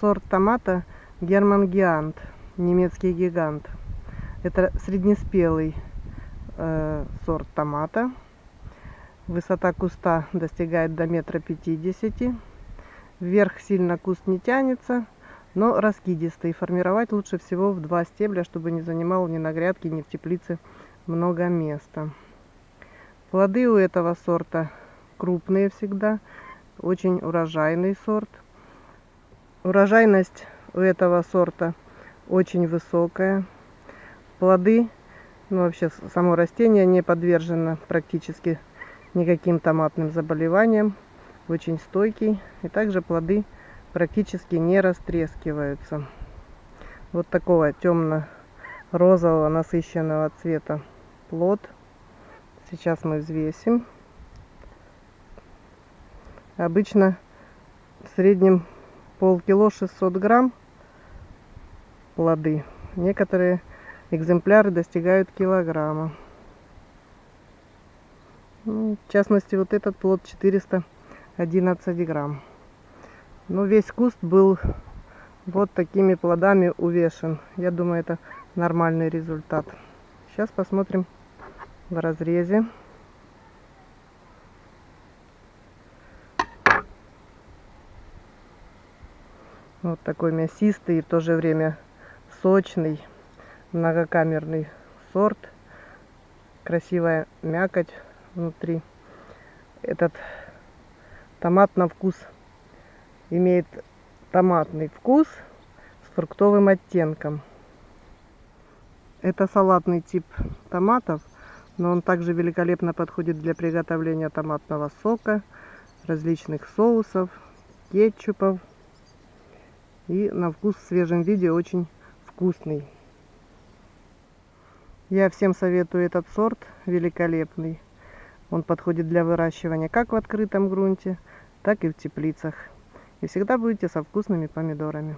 сорт томата Герман Гиант, немецкий гигант. Это среднеспелый э, сорт томата. Высота куста достигает до метра пятидесяти. Вверх сильно куст не тянется, но раскидистый. Формировать лучше всего в два стебля, чтобы не занимал ни на грядке, ни в теплице много места. Плоды у этого сорта крупные всегда, очень урожайный сорт. Урожайность у этого сорта очень высокая. Плоды, ну вообще само растение не подвержено практически никаким томатным заболеваниям. Очень стойкий. И также плоды практически не растрескиваются. Вот такого темно-розового насыщенного цвета плод. Сейчас мы взвесим. Обычно в среднем полкило 600 грамм плоды. Некоторые экземпляры достигают килограмма. Ну, в частности, вот этот плод 411 грамм. Но весь куст был вот такими плодами увешен. Я думаю, это нормальный результат. Сейчас посмотрим в разрезе. Вот такой мясистый и в то же время сочный, многокамерный сорт. Красивая мякоть внутри. Этот томат на вкус имеет томатный вкус с фруктовым оттенком. Это салатный тип томатов, но он также великолепно подходит для приготовления томатного сока, различных соусов, кетчупов и на вкус в свежем виде очень вкусный. Я всем советую этот сорт, великолепный. Он подходит для выращивания как в открытом грунте, так и в теплицах. И всегда будете со вкусными помидорами.